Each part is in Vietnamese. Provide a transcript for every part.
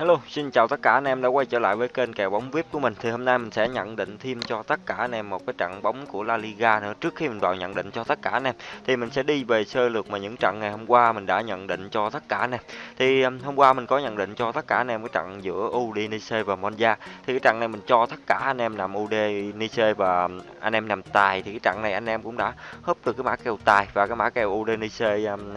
Hello, xin chào tất cả anh em đã quay trở lại với kênh kèo bóng VIP của mình. Thì hôm nay mình sẽ nhận định thêm cho tất cả anh em một cái trận bóng của La Liga nữa. Trước khi mình vào nhận định cho tất cả anh em thì mình sẽ đi về sơ lược mà những trận ngày hôm qua mình đã nhận định cho tất cả anh em. Thì um, hôm qua mình có nhận định cho tất cả anh em cái trận giữa Udinese và Monza. Thì cái trận này mình cho tất cả anh em nằm Udinese và um, anh em nằm tài thì cái trận này anh em cũng đã húp được cái mã kèo tài và cái mã kèo Udinese um,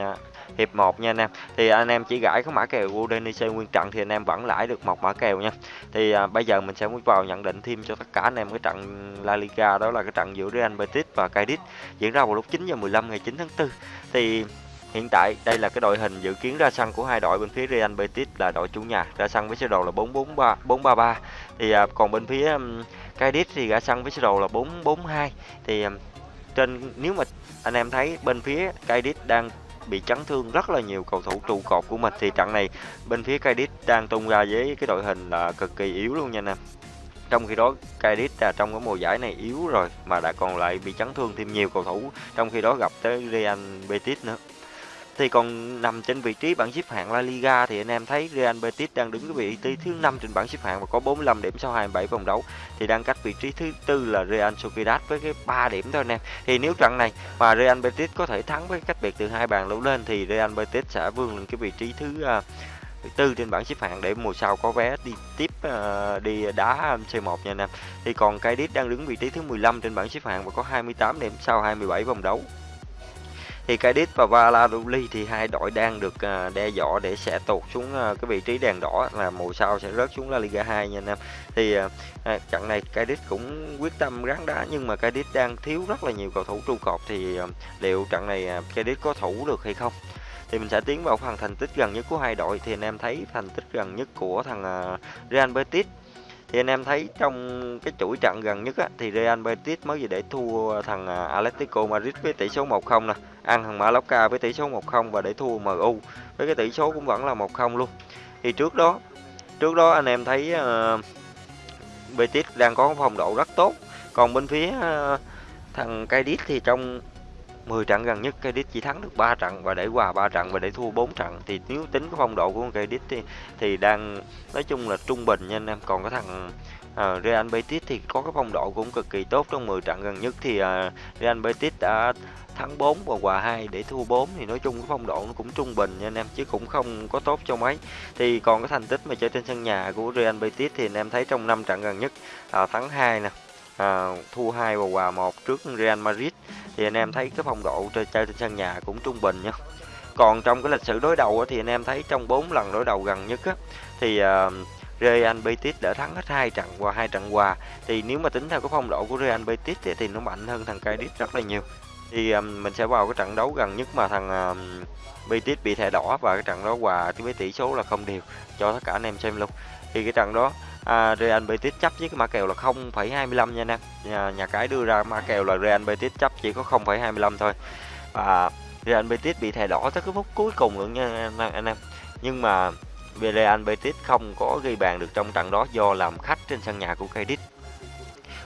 hiệp 1 nha anh em. Thì anh em chỉ gãi cái mã kèo Udinese nguyên trận thì anh em vẫn lãi được một mã kèo nha. Thì à, bây giờ mình sẽ muốn vào nhận định thêm cho tất cả anh em cái trận La Liga đó là cái trận giữa Real Betis và Cadiz diễn ra vào lúc 9 giờ 15 ngày 9 tháng 4 thì Hiện tại đây là cái đội hình dự kiến ra sân của hai đội bên phía Real Betis là đội chủ nhà ra sân với sơ đồ là 443 433 thì à, còn bên phía um, Cadiz thì ra sân với sơ đồ là 442 thì um, trên nếu mà anh em thấy bên phía Cadiz đang bị chấn thương rất là nhiều cầu thủ trụ cột của mình. Thì trận này, bên phía Cadiz đang tung ra với cái đội hình là cực kỳ yếu luôn nha anh em. Trong khi đó, Cadiz là trong cái mùa giải này yếu rồi mà đã còn lại bị chấn thương thêm nhiều cầu thủ. Trong khi đó gặp tới Real Betis nữa thì còn nằm trên vị trí bảng xếp hạng La Liga thì anh em thấy Real Betis đang đứng cái vị trí thứ năm trên bảng xếp hạng và có 45 điểm sau 27 vòng đấu thì đang cách vị trí thứ tư là Real Sociedad với cái 3 điểm thôi anh em. Thì nếu trận này mà Real Betis có thể thắng với cách biệt từ hai bàn đấu lên thì Real Betis sẽ vươn lên cái vị trí thứ uh, tư trên bảng xếp hạng để mùa sau có vé đi tiếp uh, đi đá C1 nha anh em. Thì còn Cadiz đang đứng vị trí thứ 15 trên bảng xếp hạng và có 28 điểm sau 27 vòng đấu thì Cadiz và Valladolid thì hai đội đang được à, đe dọa để sẽ tụt xuống à, cái vị trí đèn đỏ là mùa sau sẽ rớt xuống La Liga 2 nha anh em. Thì à, trận này Cadiz cũng quyết tâm ráng đá nhưng mà Cadiz đang thiếu rất là nhiều cầu thủ trụ cột thì liệu trận này Cadiz có thủ được hay không? Thì mình sẽ tiến vào phần thành tích gần nhất của hai đội. Thì anh em thấy thành tích gần nhất của thằng Real Betis thì anh em thấy trong cái chuỗi trận gần nhất á, thì Real Betis mới gì để thua thằng à, Atletico Madrid với tỷ số 1-0 nè. Ăn thằng Mallorca với tỷ số 1-0 và để thua MU với cái tỷ số cũng vẫn là 1-0 luôn. Thì trước đó trước đó anh em thấy uh, Betis đang có phong độ rất tốt. Còn bên phía uh, thằng Cadiz thì trong 10 trận gần nhất Cadiz chỉ thắng được 3 trận và để hòa 3 trận và để thua 4 trận. Thì nếu tính cái phong độ của Cadiz thì thì đang nói chung là trung bình nha anh em. Còn cái thằng uh, Real Betis thì có cái phong độ cũng cực kỳ tốt trong 10 trận gần nhất thì uh, Real Betis đã thắng 4 và hòa 2 để thua 4 thì nói chung cái phong độ nó cũng trung bình nha anh em chứ cũng không có tốt cho mấy. Thì còn cái thành tích mà chơi trên sân nhà của Real Betis thì anh em thấy trong 5 trận gần nhất uh, thắng 2 nè à, thua hai và hòa một trước Real Madrid. Thì anh em thấy cái phong độ chơi, chơi trên sân nhà cũng trung bình nha. Còn trong cái lịch sử đối đầu thì anh em thấy trong 4 lần đối đầu gần nhất á, thì uh, Real Betis đã thắng hết hai trận và hai trận hòa. Thì nếu mà tính theo cái phong độ của Real Betis thì, thì nó mạnh hơn thằng Cadiz rất là nhiều. Thì um, mình sẽ vào cái trận đấu gần nhất mà thằng um, Betis bị thẻ đỏ và cái trận đó hòa với tỷ số là không đều cho tất cả anh em xem luôn. Thì cái trận đó à, Real Betis chấp với cái mã kèo là 0,25 nha anh em. Nhà, nhà cái đưa ra mã kèo là Real Betis chấp chỉ có 0,25 thôi. Và Real Betis bị thẻ đỏ tới cái phút cuối cùng luôn nha anh em nhưng mà Real Betis không có ghi bàn được trong trận đó do làm khách trên sân nhà của Cadiz.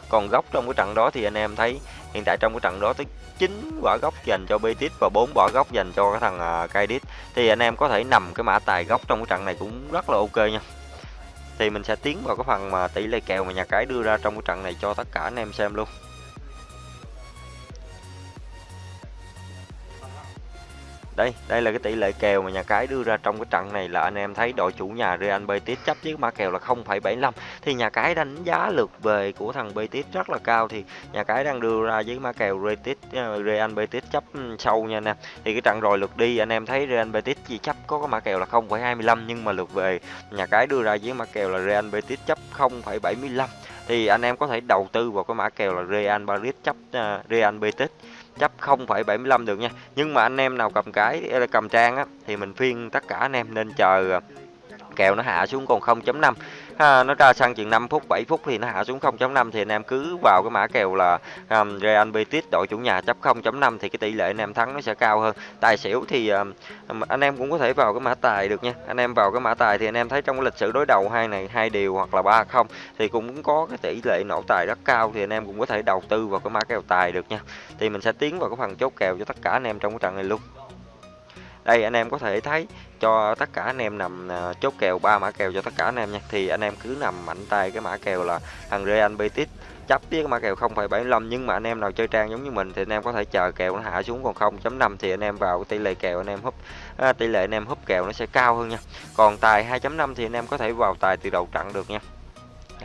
Còn góc trong cái trận đó thì anh em thấy hiện tại trong cái trận đó tới 9 quả góc dành cho Betis và 4 quả góc dành cho cái thằng à, Cadiz. Thì anh em có thể nằm cái mã tài góc trong cái trận này cũng rất là ok nha thì mình sẽ tiến vào cái phần mà tỷ lệ kèo mà nhà cái đưa ra trong cái trận này cho tất cả anh em xem luôn. Đây đây là cái tỷ lệ kèo mà nhà cái đưa ra trong cái trận này là anh em thấy đội chủ nhà Real Betis chấp với mã kèo là 0,75 thì nhà cái đánh giá lượt về của thằng Betis rất là cao. Thì nhà cái đang đưa ra với mã kèo Betis ờ, Real Betis chấp ừ, sâu nha anh em. Thì cái trận rồi lượt đi anh em thấy Real Betis chỉ chấp có cái mã kèo là 0,25 nhưng mà lượt về nhà cái đưa ra với mã kèo là Real Betis chấp 0,75 thì anh em có thể đầu tư vào cái mã kèo là Real Madrid chấp uh, Real Betis chấp 0,75 được nha. Nhưng mà anh em nào cầm cái ờ, cầm trang á thì mình phiên tất cả anh em nên chờ ờ, kèo nó hạ xuống còn 0.5 ha, nó ra sang chừng 5 phút 7 phút thì nó hạ xuống 0.5 thì anh em cứ vào cái mã kèo là um, Real Betis đội chủ nhà chấp 0.5 thì cái tỷ lệ anh em thắng nó sẽ cao hơn. Tài xỉu thì um, um, anh em cũng có thể vào cái mã tài được nha. Anh em vào cái mã tài thì anh em thấy trong cái lịch sử đối đầu hai này hai điều hoặc là ba không thì cũng có cái tỷ lệ nổ tài rất cao thì anh em cũng có thể đầu tư vào cái mã kèo tài được nha. Thì mình sẽ tiến vào cái phần chốt kèo cho tất cả anh em trong cái trận này luôn. Đây anh em có thể thấy cho tất cả anh em nằm à, chốt kèo ba mã kèo cho tất cả anh em nha. Thì anh em cứ nằm mạnh tay cái mã kèo là thằng Real Betis. Chấp với cái mã kèo 0,75 nhưng mà anh em nào chơi trang giống như mình thì anh em có thể chờ kèo nó hạ xuống. Còn 0.5 thì anh em vào tỷ lệ kèo anh em húp à, tỷ lệ anh em húp kèo nó sẽ cao hơn nha. Còn tài 2.5 thì anh em có thể vào tài từ đầu trận được nha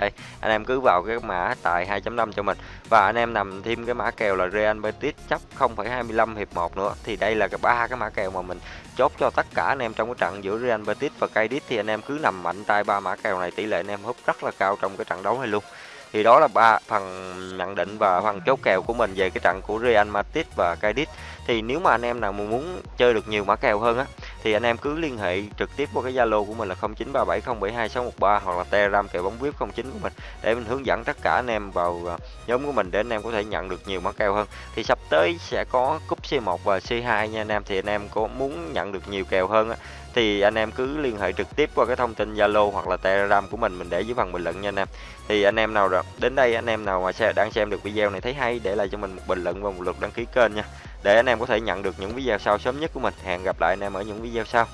đây anh em cứ vào cái mã tài 2.5 cho mình. Và anh em nằm thêm cái mã kèo là Real Betis chấp 0,25 hiệp 1 nữa. Thì đây là ba cái mã kèo mà mình chốt cho tất cả anh em trong cái trận giữa Real Betis và Cadiz. Thì anh em cứ nằm mạnh tay ba mã kèo này tỷ lệ anh em húp rất là cao trong cái trận đấu này luôn. Thì đó là ba phần nhận định và phần chốt kèo của mình về cái trận của Real Madrid và Cadiz. Thì nếu mà anh em nào muốn chơi được nhiều mã kèo hơn á thì anh em cứ liên hệ trực tiếp qua cái Zalo của mình là 0937072613 hoặc là Telegram kèo bóng VIP 09 của mình để mình hướng dẫn tất cả anh em vào à, nhóm của mình để anh em có thể nhận được nhiều mã kèo hơn. Thì sắp tới sẽ có cúp C1 và C2 nha anh em thì anh em có muốn nhận được nhiều kèo hơn á thì anh em cứ liên hệ trực tiếp qua cái thông tin Zalo hoặc là Telegram của mình mình để dưới phần bình luận nha anh em. Thì anh em nào rồi đến đây anh em nào mà sẽ đang xem được video này thấy hay, để lại cho mình một bình luận và một lượt đăng ký kênh nha. Để anh em có thể nhận được những video sau sớm nhất của mình. Hẹn gặp lại anh em ở những video sau.